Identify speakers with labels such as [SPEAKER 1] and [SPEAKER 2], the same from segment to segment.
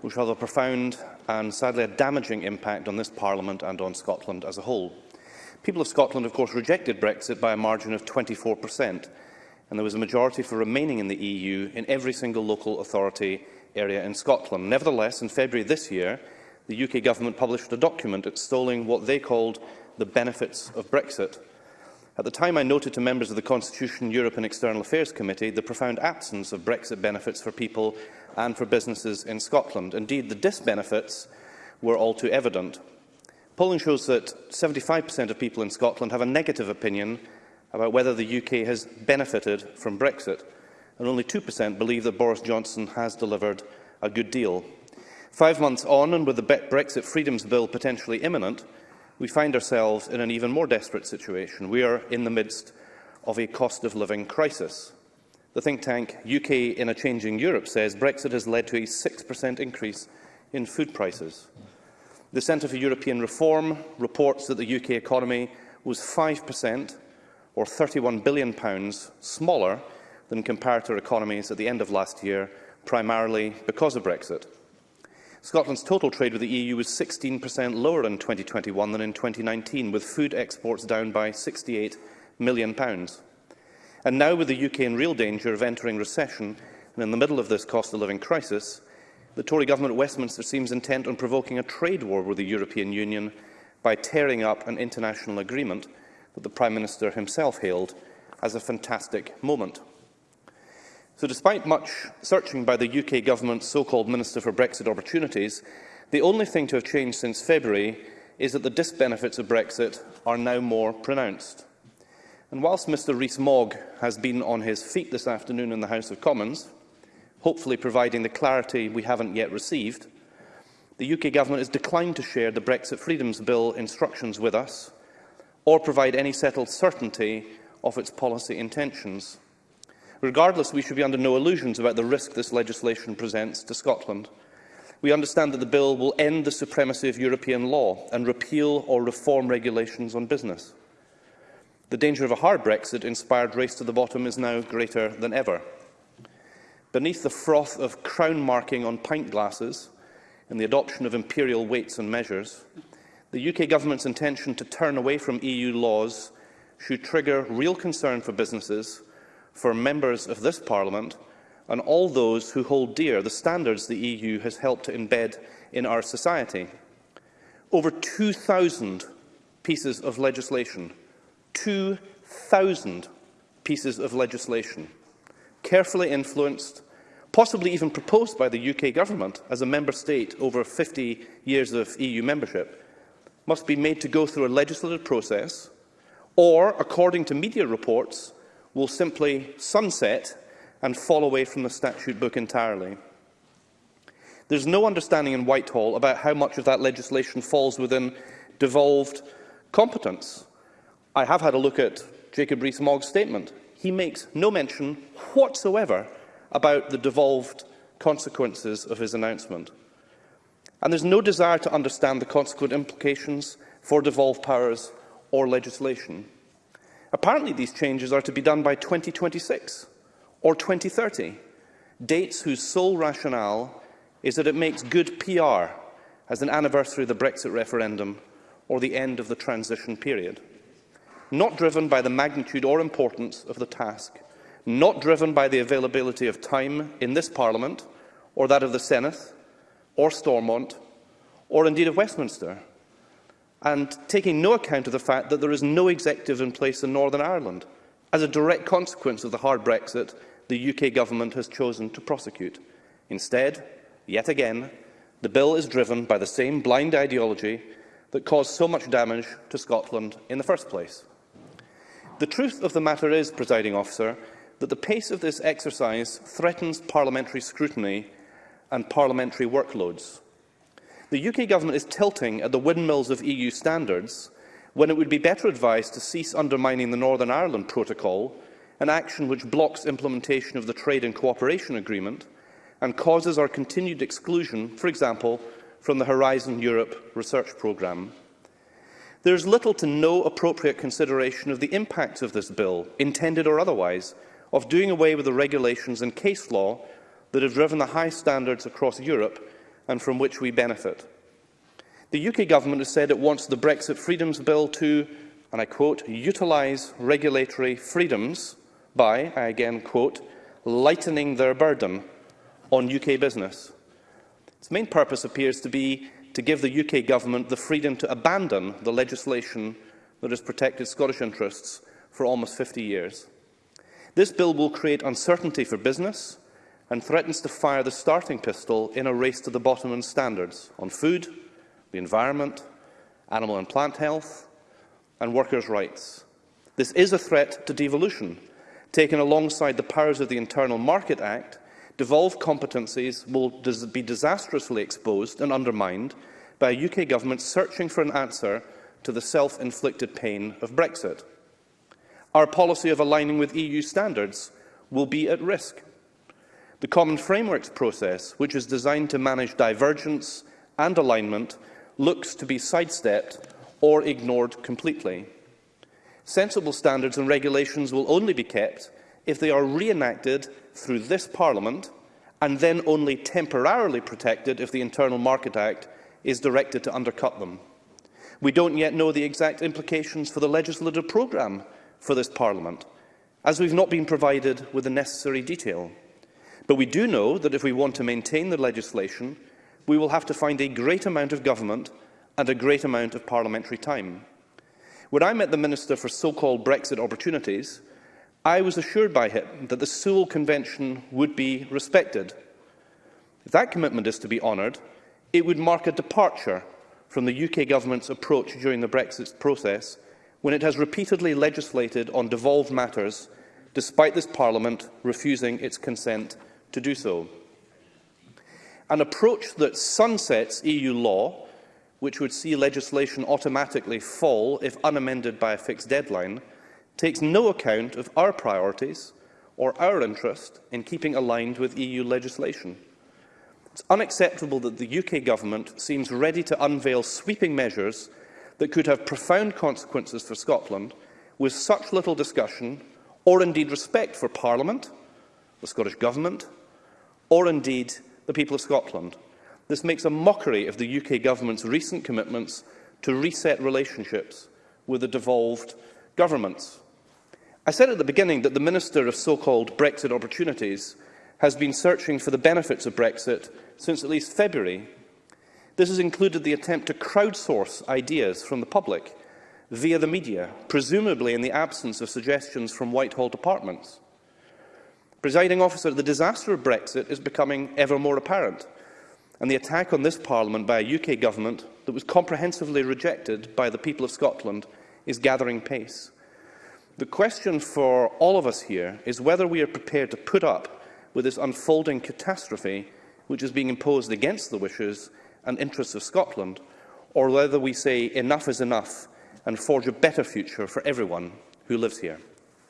[SPEAKER 1] which will a profound and sadly a damaging impact on this Parliament and on Scotland as a whole. People of Scotland, of course, rejected Brexit by a margin of 24 and there was a majority for remaining in the EU in every single local authority area in Scotland. Nevertheless, in February this year, the UK government published a document extolling what they called the benefits of Brexit. At the time, I noted to members of the Constitution, Europe and External Affairs Committee the profound absence of Brexit benefits for people and for businesses in Scotland. Indeed, the disbenefits were all too evident. Polling shows that 75% of people in Scotland have a negative opinion about whether the UK has benefited from Brexit, and only 2% believe that Boris Johnson has delivered a good deal. Five months on, and with the Brexit Freedoms Bill potentially imminent, we find ourselves in an even more desperate situation. We are in the midst of a cost of living crisis. The think tank UK in a Changing Europe says Brexit has led to a 6% increase in food prices. The Centre for European Reform reports that the UK economy was 5% or £31 billion pounds smaller than comparator economies at the end of last year, primarily because of Brexit. Scotland's total trade with the EU was 16% lower in 2021 than in 2019, with food exports down by £68 million. Pounds. And now, with the UK in real danger of entering recession and in the middle of this cost-of-living crisis, the Tory government at Westminster seems intent on provoking a trade war with the European Union by tearing up an international agreement that the Prime Minister himself hailed as a fantastic moment. So despite much searching by the UK government's so-called Minister for Brexit Opportunities, the only thing to have changed since February is that the disbenefits of Brexit are now more pronounced. And whilst Mr rees mogg has been on his feet this afternoon in the House of Commons, hopefully providing the clarity we haven't yet received, the UK Government has declined to share the Brexit Freedoms Bill instructions with us or provide any settled certainty of its policy intentions. Regardless, we should be under no illusions about the risk this legislation presents to Scotland. We understand that the bill will end the supremacy of European law and repeal or reform regulations on business. The danger of a hard Brexit-inspired race to the bottom is now greater than ever. Beneath the froth of crown marking on pint glasses and the adoption of imperial weights and measures, the UK government's intention to turn away from EU laws should trigger real concern for businesses, for members of this Parliament and all those who hold dear the standards the EU has helped to embed in our society. Over 2,000 pieces of legislation, 2,000 pieces of legislation carefully influenced, possibly even proposed by the UK government as a member state over 50 years of EU membership, must be made to go through a legislative process or, according to media reports, will simply sunset and fall away from the statute book entirely. There's no understanding in Whitehall about how much of that legislation falls within devolved competence. I have had a look at Jacob Rees-Mogg's statement he makes no mention whatsoever about the devolved consequences of his announcement. And there's no desire to understand the consequent implications for devolved powers or legislation. Apparently these changes are to be done by 2026 or 2030, dates whose sole rationale is that it makes good PR as an anniversary of the Brexit referendum or the end of the transition period not driven by the magnitude or importance of the task, not driven by the availability of time in this Parliament, or that of the Senate, or Stormont, or indeed of Westminster, and taking no account of the fact that there is no executive in place in Northern Ireland, as a direct consequence of the hard Brexit the UK government has chosen to prosecute. Instead, yet again, the bill is driven by the same blind ideology that caused so much damage to Scotland in the first place. The truth of the matter is, presiding officer, that the pace of this exercise threatens parliamentary scrutiny and parliamentary workloads. The UK government is tilting at the windmills of EU standards when it would be better advised to cease undermining the Northern Ireland Protocol, an action which blocks implementation of the Trade and Cooperation Agreement and causes our continued exclusion, for example, from the Horizon Europe research programme. There is little to no appropriate consideration of the impact of this bill, intended or otherwise, of doing away with the regulations and case law that have driven the high standards across Europe and from which we benefit. The UK government has said it wants the Brexit Freedoms Bill to, and I quote, utilise regulatory freedoms by, I again quote, lightening their burden on UK business. Its main purpose appears to be to give the UK Government the freedom to abandon the legislation that has protected Scottish interests for almost 50 years. This bill will create uncertainty for business and threatens to fire the starting pistol in a race to the bottom in standards on food, the environment, animal and plant health, and workers' rights. This is a threat to devolution, taken alongside the powers of the Internal Market Act devolved competencies will be disastrously exposed and undermined by a UK government searching for an answer to the self-inflicted pain of Brexit. Our policy of aligning with EU standards will be at risk. The Common Frameworks process, which is designed to manage divergence and alignment, looks to be sidestepped or ignored completely. Sensible standards and regulations will only be kept if they are reenacted through this Parliament and then only temporarily protected if the Internal Market Act is directed to undercut them. We don't yet know the exact implications for the legislative programme for this Parliament, as we've not been provided with the necessary detail. But we do know that if we want to maintain the legislation, we will have to find a great amount of government and a great amount of parliamentary time. When I met the Minister for so-called Brexit opportunities, I was assured by him that the Sewell Convention would be respected. If that commitment is to be honoured, it would mark a departure from the UK Government's approach during the Brexit process when it has repeatedly legislated on devolved matters, despite this Parliament refusing its consent to do so. An approach that sunsets EU law, which would see legislation automatically fall if unamended by a fixed deadline, takes no account of our priorities or our interest in keeping aligned with EU legislation. It's unacceptable that the UK government seems ready to unveil sweeping measures that could have profound consequences for Scotland with such little discussion or indeed respect for Parliament, the Scottish Government, or indeed the people of Scotland. This makes a mockery of the UK government's recent commitments to reset relationships with the devolved governments. I said at the beginning that the Minister of so-called Brexit opportunities has been searching for the benefits of Brexit since at least February. This has included the attempt to crowdsource ideas from the public via the media, presumably in the absence of suggestions from Whitehall departments. Presiding officer, the disaster of Brexit is becoming ever more apparent, and the attack on this Parliament by a UK government that was comprehensively rejected by the people of Scotland is gathering pace. The question for all of us here is whether we are prepared to put up with this unfolding catastrophe which is being imposed against the wishes and interests of Scotland, or whether we say enough is enough and forge a better future for everyone who lives here.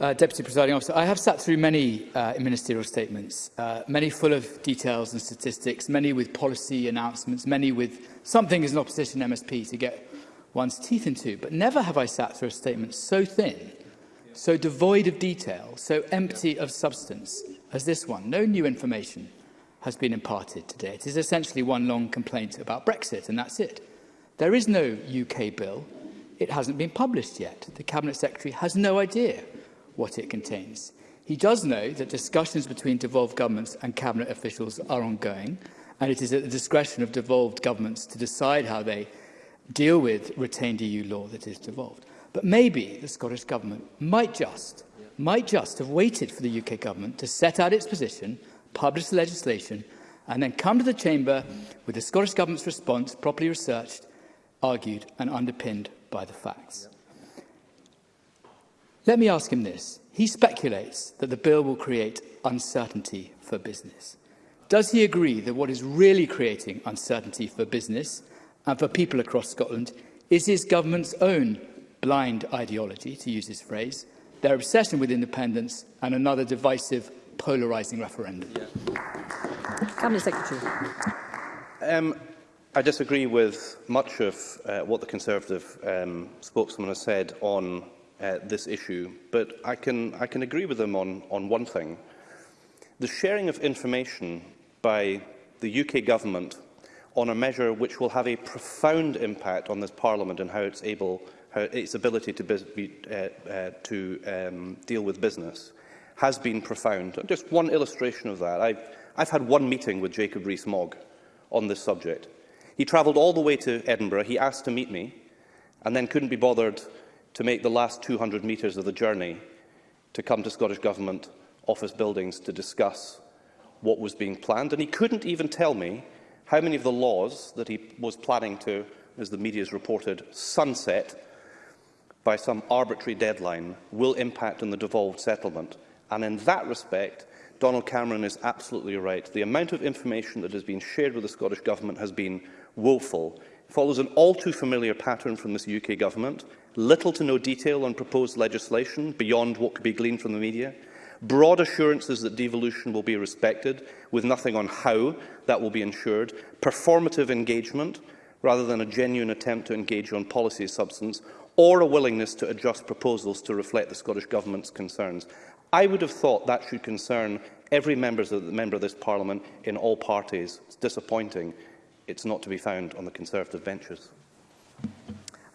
[SPEAKER 2] Uh, Deputy Presiding Officer, I have sat through many uh, ministerial statements, uh, many full of details and statistics, many with policy announcements, many with something as an opposition MSP to get one's teeth into. But never have I sat through a statement so thin, so devoid of detail, so empty of substance as this one. No new information, has been imparted today. It is essentially one long complaint about Brexit, and that's it. There is no UK bill. It hasn't been published yet. The Cabinet Secretary has no idea what it contains. He does know that discussions between devolved governments and Cabinet officials are ongoing, and it is at the discretion of devolved governments to decide how they deal with retained EU law that is devolved. But maybe the Scottish Government might just, might just have waited for the UK Government to set out its position publish the legislation, and then come to the Chamber with the Scottish Government's response properly researched, argued and underpinned by the facts. Let me ask him this. He speculates that the bill will create uncertainty for business. Does he agree that what is really creating uncertainty for business and for people across Scotland is his government's own blind ideology, to use his phrase, their obsession with independence and another divisive polarising referendum.
[SPEAKER 3] Yeah. Cabinet Secretary.
[SPEAKER 1] Um, I disagree with much of uh, what the Conservative um, spokesman has said on uh, this issue, but I can, I can agree with them on, on one thing. The sharing of information by the UK government on a measure which will have a profound impact on this Parliament and how it's able, how its ability to, be, uh, uh, to um, deal with business has been profound. Just one illustration of that. I've, I've had one meeting with Jacob Rees-Mogg on this subject. He travelled all the way to Edinburgh. He asked to meet me and then couldn't be bothered to make the last 200 metres of the journey to come to Scottish Government office buildings to discuss what was being planned. And he couldn't even tell me how many of the laws that he was planning to, as the media has reported, sunset by some arbitrary deadline will impact on the devolved settlement. And in that respect, Donald Cameron is absolutely right. The amount of information that has been shared with the Scottish Government has been woeful. It follows an all too familiar pattern from this UK Government. Little to no detail on proposed legislation beyond what could be gleaned from the media. Broad assurances that devolution will be respected, with nothing on how that will be ensured. Performative engagement, rather than a genuine attempt to engage on policy substance, or a willingness to adjust proposals to reflect the Scottish Government's concerns. I would have thought that should concern every member of the, member of this Parliament in all parties. It's disappointing it's not to be found on the Conservative benches.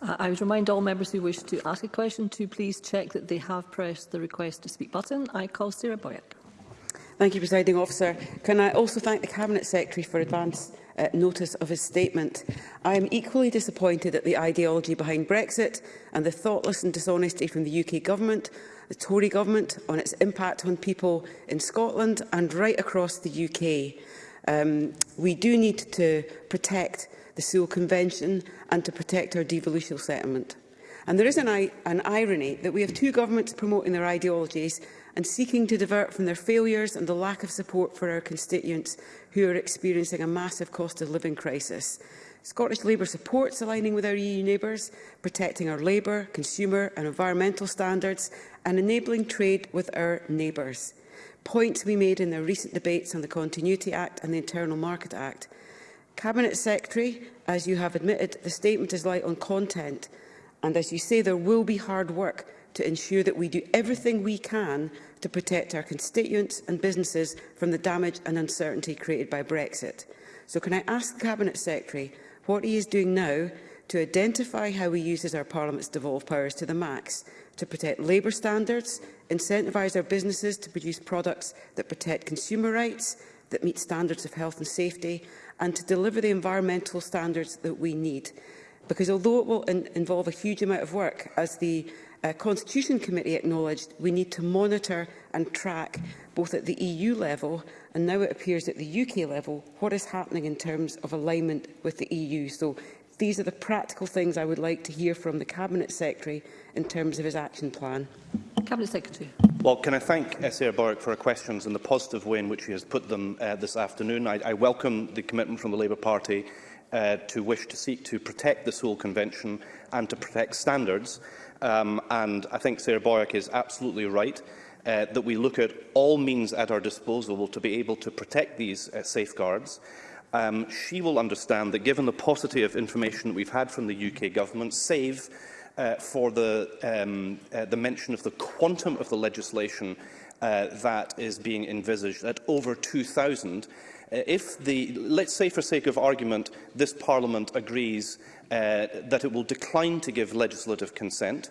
[SPEAKER 3] I would remind all members who wish to ask a question to please check that they have pressed the request to speak button. I call Sarah Boyack.
[SPEAKER 4] Thank you, Presiding Officer. Can I also thank the Cabinet Secretary for advance uh, notice of his statement. I am equally disappointed at the ideology behind Brexit and the thoughtless and dishonesty from the UK Government the Tory government on its impact on people in Scotland and right across the UK. Um, we do need to protect the Sewell Convention and to protect our devolution settlement. And there is an, an irony that we have two governments promoting their ideologies and seeking to divert from their failures and the lack of support for our constituents who are experiencing a massive cost of living crisis. Scottish Labour supports aligning with our EU neighbours, protecting our labour, consumer and environmental standards and enabling trade with our neighbours. Points we made in the recent debates on the Continuity Act and the Internal Market Act. Cabinet Secretary, as you have admitted, the statement is light on content and as you say there will be hard work to ensure that we do everything we can to protect our constituents and businesses from the damage and uncertainty created by Brexit. So can I ask the Cabinet Secretary What he is doing now to identify how he uses our Parliament's devolved powers to the max, to protect labour standards, incentivise our businesses to produce products that protect consumer rights, that meet standards of health and safety, and to deliver the environmental standards that we need. Because although it will in involve a huge amount of work, as the uh, Constitution Committee acknowledged, we need to monitor and track both at the EU level and now it appears at the UK level what is happening in terms of alignment with the EU. So these are the practical things I would like to hear from the Cabinet Secretary in terms of his action plan.
[SPEAKER 3] Cabinet Secretary.
[SPEAKER 1] Well, can I thank Sarah Boric for her questions and the positive way in which she has put them uh, this afternoon. I, I welcome the commitment from the Labour Party uh, to wish to seek to protect the Seoul Convention and to protect standards. Um, and I think Sarah Boyack is absolutely right uh, that we look at all means at our disposal to be able to protect these uh, safeguards. Um, she will understand that given the paucity of information that we've had from the UK government, save uh, for the, um, uh, the mention of the quantum of the legislation uh, that is being envisaged at over 2,000, Uh, if the, let's say for sake of argument, this Parliament agrees uh, that it will decline to give legislative consent,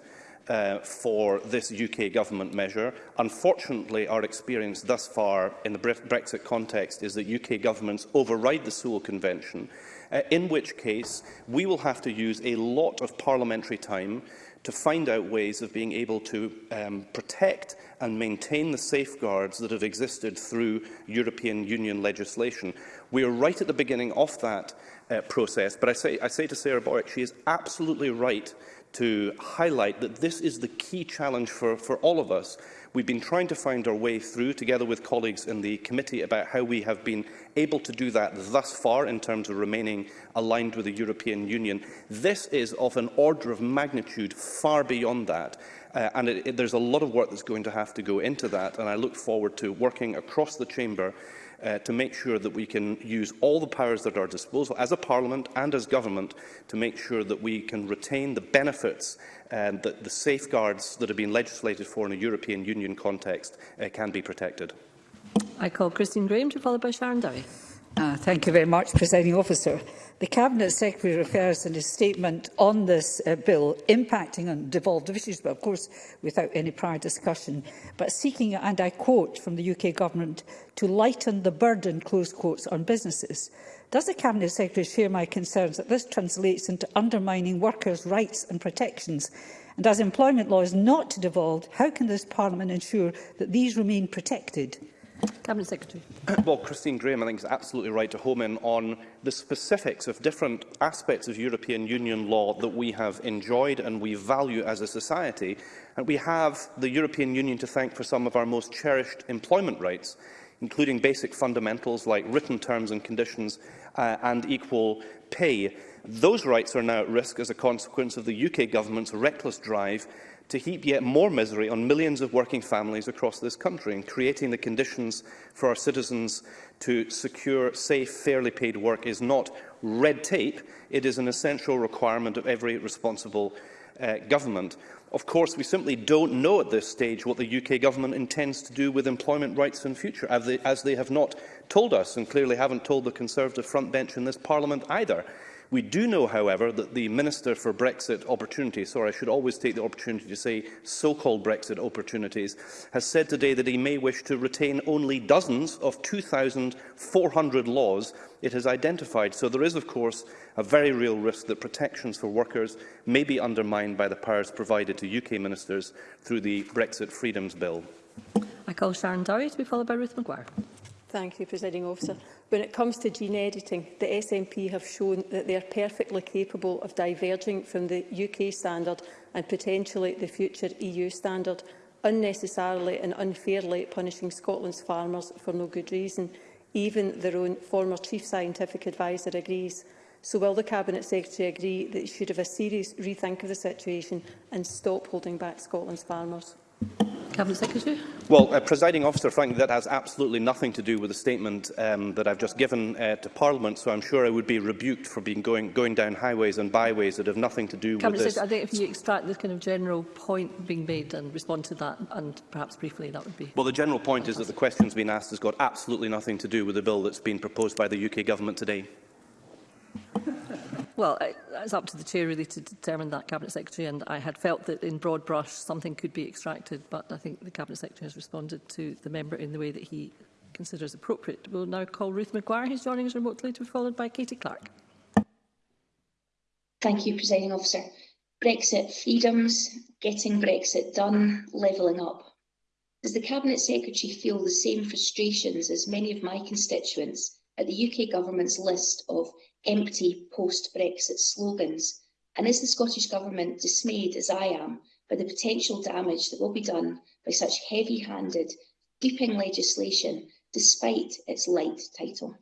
[SPEAKER 1] uh, for this UK government measure. Unfortunately, our experience thus far in the Bre Brexit context is that UK governments override the Sewell Convention, uh, in which case we will have to use a lot of parliamentary time to find out ways of being able to um, protect and maintain the safeguards that have existed through European Union legislation. We are right at the beginning of that uh, process, but I say, I say to Sarah Boric, she is absolutely right to highlight that this is the key challenge for, for all of us, We've been trying to find our way through, together with colleagues in the committee, about how we have been able to do that thus far in terms of remaining aligned with the European Union. This is of an order of magnitude far beyond that. Uh, and it, it, there's a lot of work that's going to have to go into that, and I look forward to working across the chamber uh, to make sure that we can use all the powers at our disposal as a Parliament and as government to make sure that we can retain the benefits um, that the safeguards that have been legislated for in a European Union context uh, can be protected.
[SPEAKER 3] I call Christine Graham to follow by Sharon Dowie.
[SPEAKER 5] Uh, thank you very much, Presiding Officer. The Cabinet Secretary refers in his statement on this uh, bill impacting on devolved issues, but of course without any prior discussion, but seeking, and I quote from the UK Government, to lighten the burden, close quotes, on businesses. Does the Cabinet Secretary share my concerns that this translates into undermining workers' rights and protections? And as employment law is not devolved, how can this Parliament ensure that these remain protected?
[SPEAKER 3] Cabinet Secretary.
[SPEAKER 1] Uh, well, Christine Graham, I think, is absolutely right to home in on the specifics of different aspects of European Union law that we have enjoyed and we value as a society. And we have the European Union to thank for some of our most cherished employment rights, including basic fundamentals like written terms and conditions uh, and equal pay. Those rights are now at risk as a consequence of the UK government's reckless drive to heap yet more misery on millions of working families across this country and creating the conditions for our citizens to secure safe, fairly paid work is not red tape. It is an essential requirement of every responsible uh, government. Of course, we simply don't know at this stage what the UK government intends to do with employment rights in future, as they, as they have not told us and clearly haven't told the Conservative front bench in this parliament either. We do know, however, that the Minister for Brexit Opportunities, sorry, I should always take the opportunity to say so-called Brexit Opportunities, has said today that he may wish to retain only dozens of 2,400 laws it has identified. So there is, of course, a very real risk that protections for workers may be undermined by the powers provided to UK ministers through the Brexit Freedoms Bill.
[SPEAKER 3] I call Sharon Dowie to be followed by Ruth McGuire.
[SPEAKER 6] Thank you, Presiding Officer. When it comes to gene editing, the SNP have shown that they are perfectly capable of diverging from the UK standard and potentially the future EU standard, unnecessarily and unfairly punishing Scotland's farmers for no good reason. Even their own former Chief Scientific adviser agrees. So will the Cabinet Secretary agree that he should have a serious rethink of the situation and stop holding back Scotland's farmers?
[SPEAKER 3] Cabinet Secretary.
[SPEAKER 1] Well, uh, presiding officer, frankly, that has absolutely nothing to do with the statement um, that I've just given uh, to Parliament. So I'm sure I would be rebuked for being going going down highways and byways that have nothing to do
[SPEAKER 3] Cabinet
[SPEAKER 1] with this.
[SPEAKER 3] I think if you extract the kind of general point being made and respond to that, and perhaps briefly, that would be.
[SPEAKER 1] Well, the general point fantastic. is that the question's been asked has got absolutely nothing to do with the bill that's been proposed by the UK government today.
[SPEAKER 3] Well, it's up to the chair really to determine that cabinet secretary, and I had felt that in broad brush something could be extracted, but I think the cabinet secretary has responded to the member in the way that he considers appropriate. We'll now call Ruth McGuire, who's joining us remotely, to be followed by Katie Clark.
[SPEAKER 7] Thank you, Presiding Officer. Brexit freedoms, getting Brexit done, levelling up. Does the Cabinet Secretary feel the same frustrations as many of my constituents at the UK Government's list of empty post-Brexit slogans? And is the Scottish Government dismayed, as I am, by the potential damage that will be done by such heavy-handed, creeping legislation, despite its light title?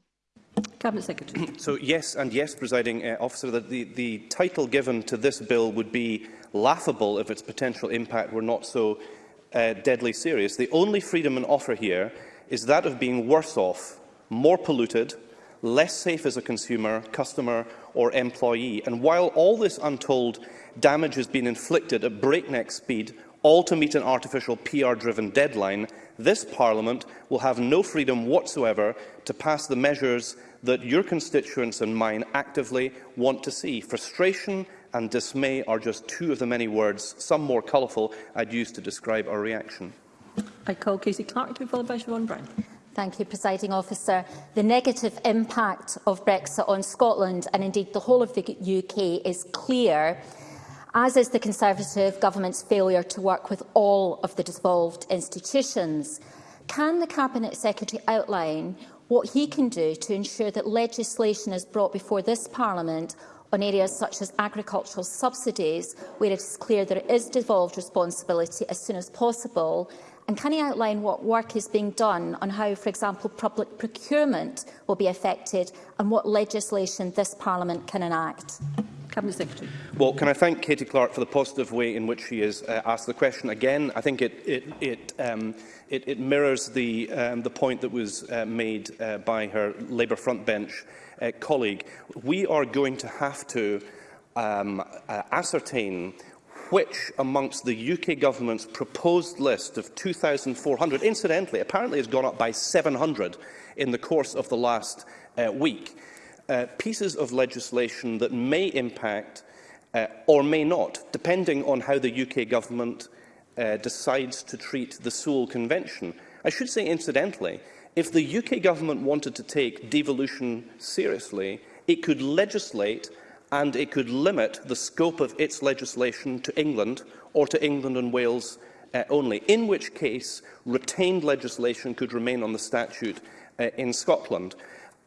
[SPEAKER 3] Cabinet Secretary.
[SPEAKER 1] So yes and yes, presiding uh, officer, that the, the title given to this bill would be laughable if its potential impact were not so uh, deadly serious. The only freedom and offer here is that of being worse off more polluted, less safe as a consumer, customer or employee. And while all this untold damage has been inflicted at breakneck speed, all to meet an artificial PR-driven deadline, this Parliament will have no freedom whatsoever to pass the measures that your constituents and mine actively want to see. Frustration and dismay are just two of the many words, some more colourful, I'd use to describe our reaction.
[SPEAKER 3] I call Casey Clark to be followed by Siobhan Brown.
[SPEAKER 8] Thank you, Presiding Officer. The negative impact of Brexit on Scotland and indeed the whole of the UK is clear, as is the Conservative government's failure to work with all of the devolved institutions. Can the Cabinet Secretary outline what he can do to ensure that legislation is brought before this Parliament on areas such as agricultural subsidies, where it is clear there is devolved responsibility as soon as possible, And can he outline what work is being done on how, for example, public procurement will be affected and what legislation this Parliament can enact?
[SPEAKER 3] Cabinet Secretary.
[SPEAKER 1] Well, can I thank Katie Clark for the positive way in which she has uh, asked the question again? I think it, it, it, um, it, it mirrors the, um, the point that was uh, made uh, by her Labour bench uh, colleague. We are going to have to um, uh, ascertain which amongst the UK government's proposed list of 2,400, incidentally, apparently has gone up by 700 in the course of the last uh, week, uh, pieces of legislation that may impact uh, or may not, depending on how the UK government uh, decides to treat the Seoul Convention. I should say, incidentally, if the UK government wanted to take devolution seriously, it could legislate and it could limit the scope of its legislation to England or to England and Wales uh, only, in which case retained legislation could remain on the statute uh, in Scotland.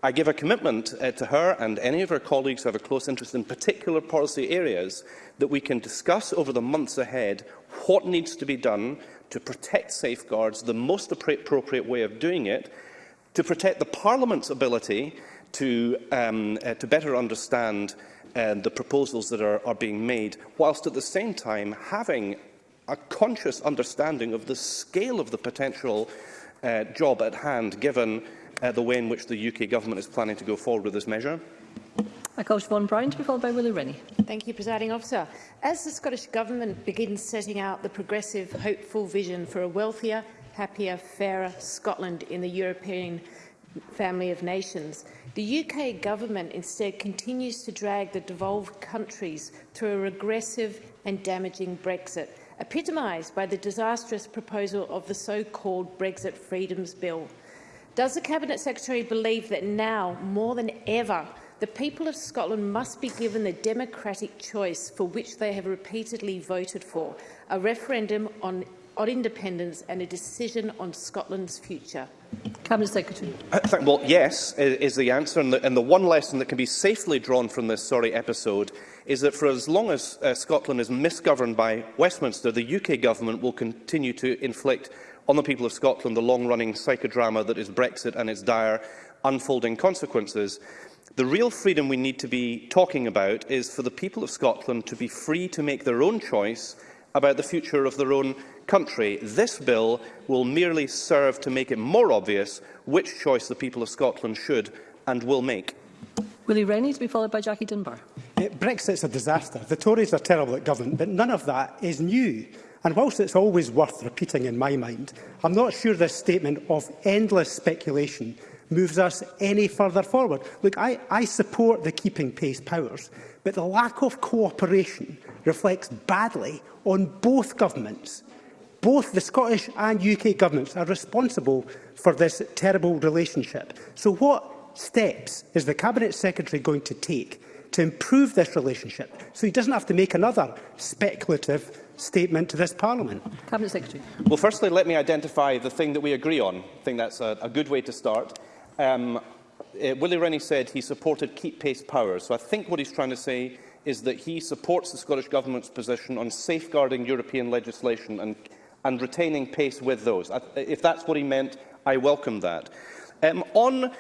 [SPEAKER 1] I give a commitment uh, to her and any of her colleagues who have a close interest in particular policy areas that we can discuss over the months ahead what needs to be done to protect safeguards, the most appropriate way of doing it, to protect the Parliament's ability to, um, uh, to better understand uh, um, the proposals that are, are being made, whilst at the same time having a conscious understanding of the scale of the potential uh, job at hand, given uh, the way in which the UK Government is planning to go forward with this measure?
[SPEAKER 3] I call Siobhan Brown to be followed by Willie Rennie.
[SPEAKER 9] Thank you, Presiding Officer. As the Scottish Government begins setting out the progressive, hopeful vision for a wealthier, happier, fairer Scotland in the European family of nations. The UK government instead continues to drag the devolved countries through a regressive and damaging Brexit, epitomised by the disastrous proposal of the so-called Brexit Freedoms Bill. Does the Cabinet Secretary believe that now, more than ever, the people of Scotland must be given the democratic choice for which they have repeatedly voted for, a referendum on our independence and a decision on Scotland's future?
[SPEAKER 3] Cabinet Secretary.
[SPEAKER 1] I uh, think, well, yes is, is the answer. And the, and the one lesson that can be safely drawn from this sorry episode is that for as long as uh, Scotland is misgoverned by Westminster, the UK government will continue to inflict on the people of Scotland the long-running psychodrama that is Brexit and its dire unfolding consequences. The real freedom we need to be talking about is for the people of Scotland to be free to make their own choice about the future of their own country, this bill will merely serve to make it more obvious which choice the people of Scotland should and will make.
[SPEAKER 3] Willie Rennie to be followed by Jackie Dunbar.
[SPEAKER 10] Yeah, Brexit's a disaster. The Tories are terrible at government, but none of that is new. And whilst it's always worth repeating in my mind, I'm not sure this statement of endless speculation moves us any further forward. Look, I, I support the keeping pace powers, but the lack of cooperation reflects badly on both governments. Both the Scottish and UK governments are responsible for this terrible relationship. So what steps is the Cabinet Secretary going to take to improve this relationship so he doesn't have to make another speculative statement to this Parliament?
[SPEAKER 3] Cabinet Secretary.
[SPEAKER 1] Well, firstly, let me identify the thing that we agree on. I think that's a, a good way to start. Um, uh, Willie Rennie said he supported keep pace powers. So I think what he's trying to say is that he supports the Scottish Government's position on safeguarding European legislation and and retaining pace with those. if that's what he meant, I welcome that. Um, on uh,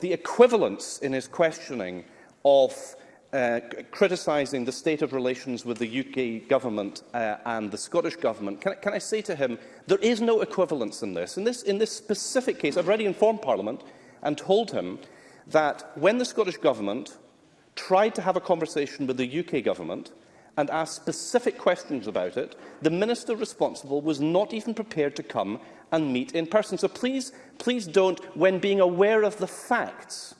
[SPEAKER 1] the equivalence in his questioning of uh, criticising the state of relations with the UK government uh, and the Scottish government, can, can I say to him, there is no equivalence in this. In this, in this specific case, I've already informed Parliament and told him that when the Scottish government tried to have a conversation with the UK government, and asked specific questions about it, the minister responsible was not even prepared to come and meet in person. So please, please don't, when being aware of the facts,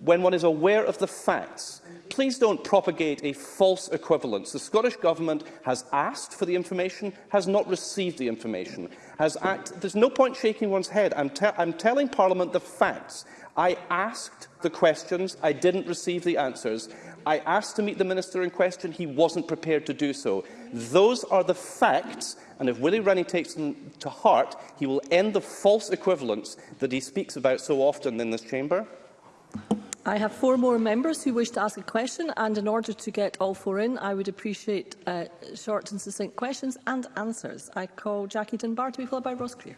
[SPEAKER 1] when one is aware of the facts, please don't propagate a false equivalence. The Scottish Government has asked for the information, has not received the information. Has act There's no point shaking one's head. I'm, te I'm telling Parliament the facts. I asked the questions, I didn't receive the answers. I asked to meet the minister in question. He wasn't prepared to do so. Those are the facts, and if Willie Rennie takes them to heart, he will end the false equivalence that he speaks about so often in this chamber.
[SPEAKER 3] I have four more members who wish to ask a question, and in order to get all four in, I would appreciate uh, short and succinct questions and answers. I call Jackie Dunbar to be followed by Ross Clear.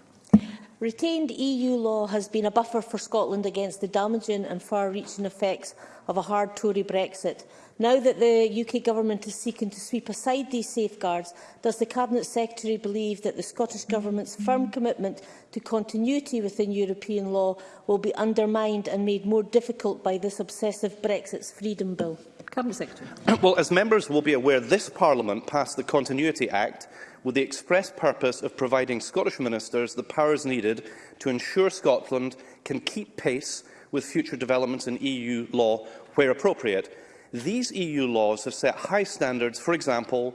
[SPEAKER 11] Retained EU law has been a buffer for Scotland against the damaging and far-reaching effects of a hard Tory Brexit. Now that the UK Government is seeking to sweep aside these safeguards, does the Cabinet Secretary believe that the Scottish Government's firm commitment to continuity within European law will be undermined and made more difficult by this obsessive Brexit's freedom bill?
[SPEAKER 3] Cabinet Secretary.
[SPEAKER 1] Well, as members will be aware, this Parliament passed the Continuity Act with the express purpose of providing Scottish ministers the powers needed to ensure Scotland can keep pace with future developments in EU law where appropriate. These EU laws have set high standards, for example,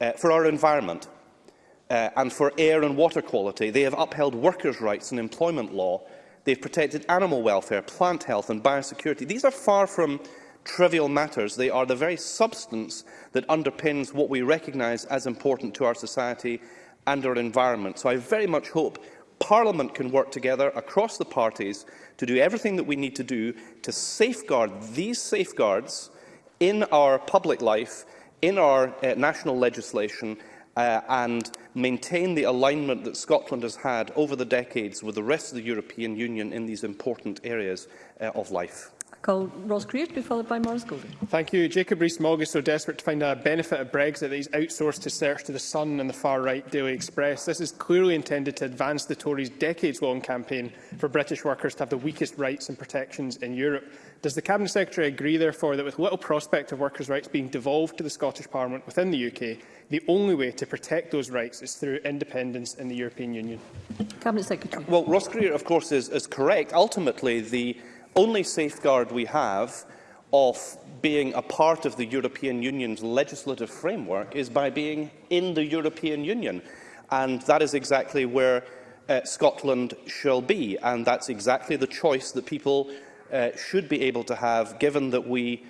[SPEAKER 1] uh, for our environment uh, and for air and water quality. They have upheld workers' rights and employment law. They have protected animal welfare, plant health and biosecurity. These are far from trivial matters. They are the very substance that underpins what we recognise as important to our society and our environment. So I very much hope Parliament can work together across the parties to do everything that we need to do to safeguard these safeguards in our public life, in our uh, national legislation, uh, and maintain the alignment that Scotland has had over the decades with the rest of the European Union in these important areas uh, of life
[SPEAKER 3] call Ross Greer to be followed by Maurice Golden.
[SPEAKER 12] Thank you. Jacob Rees-Mogg is so desperate to find a benefit of Brexit that he's outsourced his search to The Sun and the far-right Daily Express. This is clearly intended to advance the Tories' decades-long campaign for British workers to have the weakest rights and protections in Europe. Does the Cabinet Secretary agree, therefore, that with little prospect of workers' rights being devolved to the Scottish Parliament within the UK, the only way to protect those rights is through independence in the European Union?
[SPEAKER 3] Cabinet Secretary.
[SPEAKER 1] Well, Ross Greer, of course, is, is correct. Ultimately, the only safeguard we have of being a part of the European Union's legislative framework is by being in the European Union. And that is exactly where uh, Scotland shall be. And that's exactly the choice that people uh, should be able to have, given that we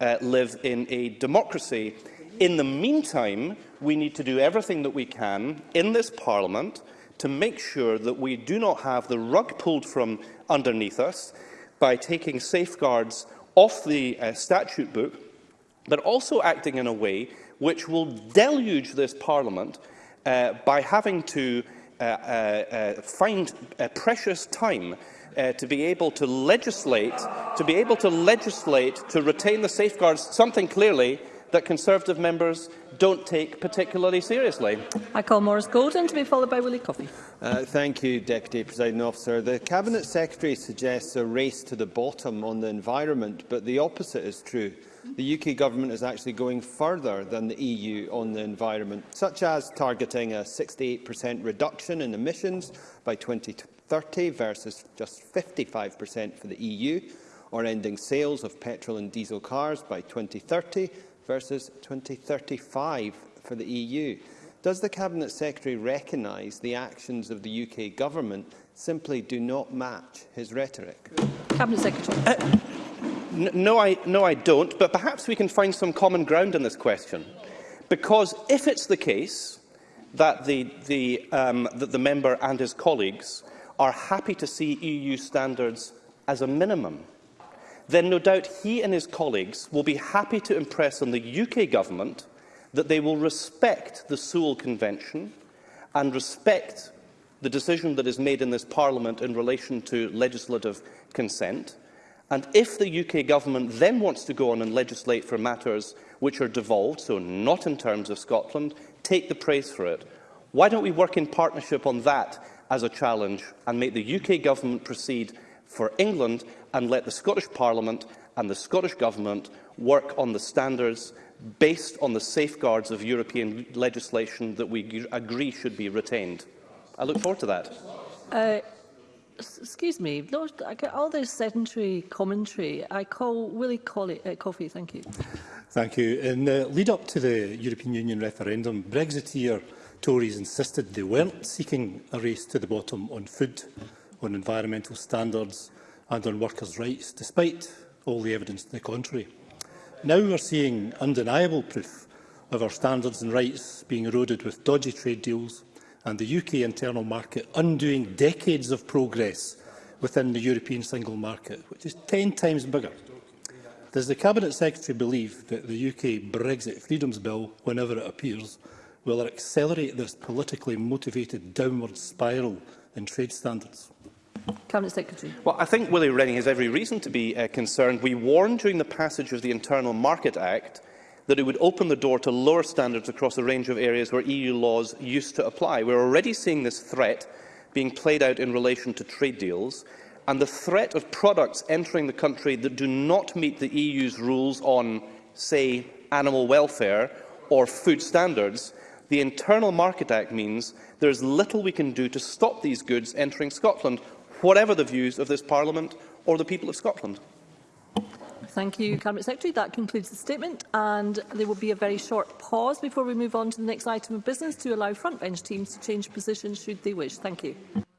[SPEAKER 1] uh, live in a democracy. In the meantime, we need to do everything that we can in this Parliament to make sure that we do not have the rug pulled from underneath us, by taking safeguards off the uh, statute book, but also acting in a way which will deluge this Parliament uh, by having to uh, uh, uh, find a precious time uh, to be able to legislate, to be able to legislate to retain the safeguards, something clearly that Conservative members don't take particularly seriously.
[SPEAKER 3] I call Morris Golden to be followed by Willie Coffey.
[SPEAKER 13] Uh, thank you, Deputy President Officer. The Cabinet Secretary suggests a race to the bottom on the environment, but the opposite is true. The UK Government is actually going further than the EU on the environment, such as targeting a 68% reduction in emissions by 2030 versus just 55% for the EU, or ending sales of petrol and diesel cars by 2030 versus 2035 for the EU. Does the Cabinet Secretary recognise the actions of the UK Government simply do not match his rhetoric?
[SPEAKER 3] Cabinet Secretary.
[SPEAKER 1] Uh, no, I, no, I don't, but perhaps we can find some common ground on this question. Because if it's the case that the, the, um, that the member and his colleagues are happy to see EU standards as a minimum, then no doubt he and his colleagues will be happy to impress on the UK government that they will respect the Sewell Convention and respect the decision that is made in this Parliament in relation to legislative consent. And if the UK government then wants to go on and legislate for matters which are devolved, so not in terms of Scotland, take the praise for it. Why don't we work in partnership on that as a challenge and make the UK government proceed for England and let the Scottish Parliament and the Scottish Government work on the standards based on the safeguards of European legislation that we agree should be retained. I look forward to that.
[SPEAKER 3] Uh, excuse me, Lord, I get all this sedentary commentary. I call Willie Colley, uh, Coffey, thank you.
[SPEAKER 14] Thank you. In the lead up to the European Union referendum, Brexiteer Tories insisted they weren't seeking a race to the bottom on food on environmental standards and on workers' rights, despite all the evidence to the contrary. Now we're seeing undeniable proof of our standards and rights being eroded with dodgy trade deals and the UK internal market undoing decades of progress within the European single market, which is 10 times bigger. Does the Cabinet Secretary believe that the UK Brexit Freedoms Bill, whenever it appears, will accelerate this politically motivated downward spiral in trade standards.
[SPEAKER 3] Cabinet Secretary.
[SPEAKER 1] Well, I think Willie Rennie has every reason to be uh, concerned. We warned during the passage of the Internal Market Act that it would open the door to lower standards across a range of areas where EU laws used to apply. We're already seeing this threat being played out in relation to trade deals and the threat of products entering the country that do not meet the EU's rules on, say, animal welfare or food standards the Internal Market Act means there is little we can do to stop these goods entering Scotland, whatever the views of this Parliament or the people of Scotland.
[SPEAKER 3] Thank you, Cabinet Secretary. That concludes the statement, and there will be a very short pause before we move on to the next item of business to allow frontbench teams to change positions should they wish. Thank you.